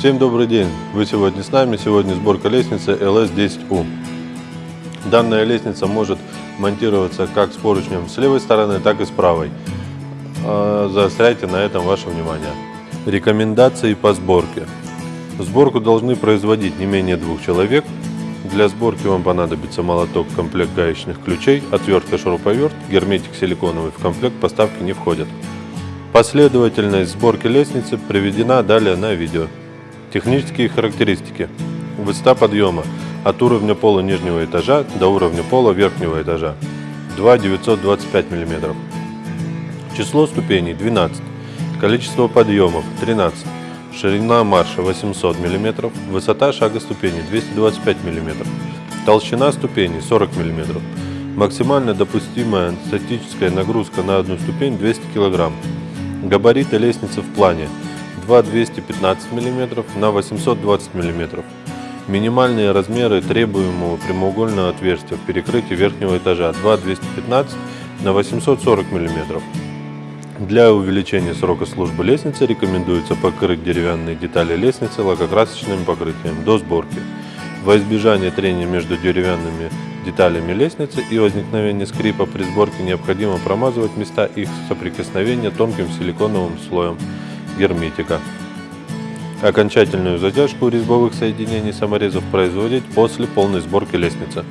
Всем добрый день! Вы сегодня с нами. Сегодня сборка лестницы LS10U. Данная лестница может монтироваться как с поручнем с левой стороны, так и с правой. А, заостряйте на этом ваше внимание. Рекомендации по сборке. Сборку должны производить не менее двух человек. Для сборки вам понадобится молоток, комплект гаечных ключей, отвертка шуруповерт, герметик силиконовый в комплект поставки не входят. Последовательность сборки лестницы приведена далее на видео. Технические характеристики. Высота подъема от уровня пола нижнего этажа до уровня пола верхнего этажа 2,925 мм. Число ступеней 12. Количество подъемов 13. Ширина марша 800 мм. Высота шага ступени 225 мм. Толщина ступени 40 мм. Максимально допустимая статическая нагрузка на одну ступень 200 кг. Габариты лестницы в плане 2,215 мм на 820 мм. Минимальные размеры требуемого прямоугольного отверстия в перекрытии верхнего этажа 2,215 на 840 мм. Для увеличения срока службы лестницы рекомендуется покрыть деревянные детали лестницы лакокрасочным покрытием до сборки. Во избежание трения между деревянными деталями лестницы и возникновения скрипа при сборке необходимо промазывать места их соприкосновения тонким силиконовым слоем герметика. Окончательную затяжку резьбовых соединений саморезов производить после полной сборки лестницы.